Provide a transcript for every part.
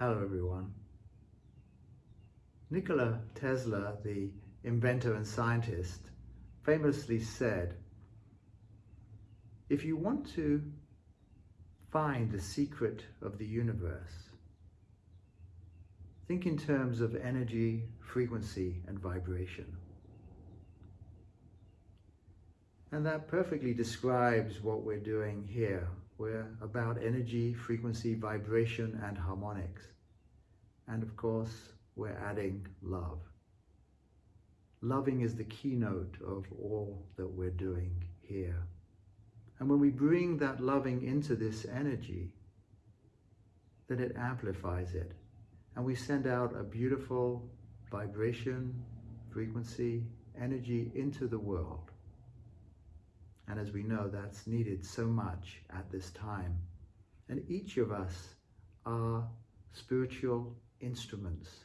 Hello everyone. Nikola Tesla, the inventor and scientist, famously said, if you want to find the secret of the universe, think in terms of energy, frequency, and vibration. And that perfectly describes what we're doing here. We're about energy, frequency, vibration, and harmonics. And of course, we're adding love. Loving is the keynote of all that we're doing here. And when we bring that loving into this energy, then it amplifies it. And we send out a beautiful vibration, frequency, energy into the world. And as we know, that's needed so much at this time. And each of us are spiritual instruments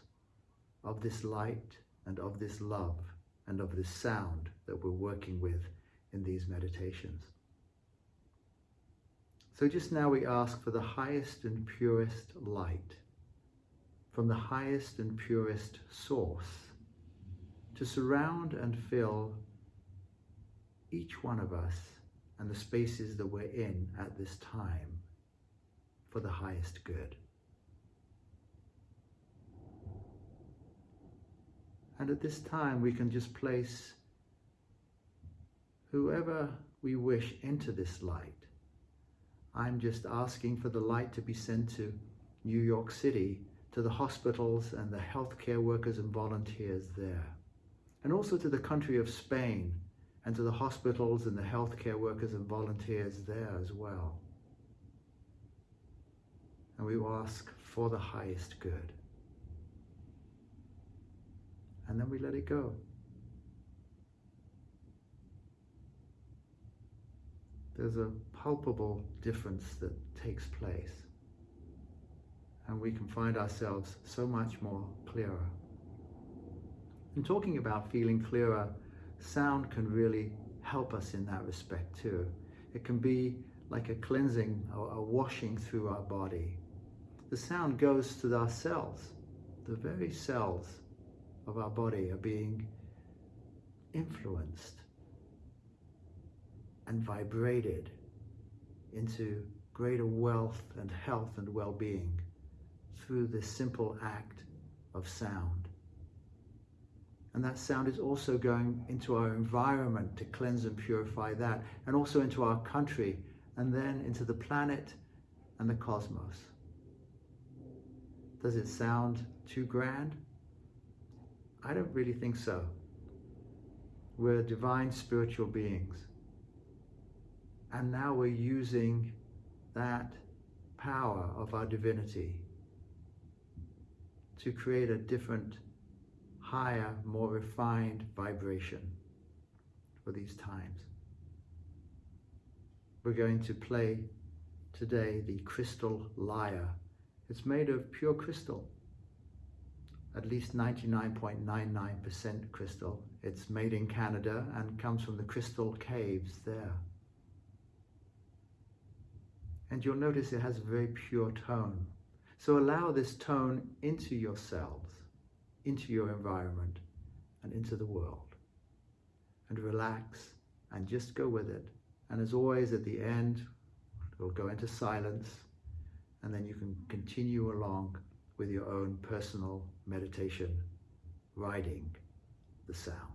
of this light and of this love and of this sound that we're working with in these meditations. So just now we ask for the highest and purest light from the highest and purest source to surround and fill each one of us and the spaces that we're in at this time for the highest good. And at this time, we can just place whoever we wish into this light. I'm just asking for the light to be sent to New York City, to the hospitals and the healthcare workers and volunteers there, and also to the country of Spain, and to the hospitals and the healthcare workers and volunteers there as well. And we ask for the highest good. And then we let it go. There's a palpable difference that takes place. And we can find ourselves so much more clearer. In talking about feeling clearer, sound can really help us in that respect too. It can be like a cleansing a washing through our body. The sound goes to our cells. The very cells of our body are being influenced and vibrated into greater wealth and health and well-being through this simple act of sound. And that sound is also going into our environment to cleanse and purify that, and also into our country, and then into the planet and the cosmos. Does it sound too grand? I don't really think so. We're divine spiritual beings. And now we're using that power of our divinity to create a different higher, more refined vibration for these times. We're going to play today the crystal lyre. It's made of pure crystal, at least 99.99% crystal. It's made in Canada and comes from the crystal caves there. And you'll notice it has a very pure tone. So allow this tone into your cells into your environment and into the world. And relax and just go with it. And as always, at the end, we'll go into silence and then you can continue along with your own personal meditation, riding the sound.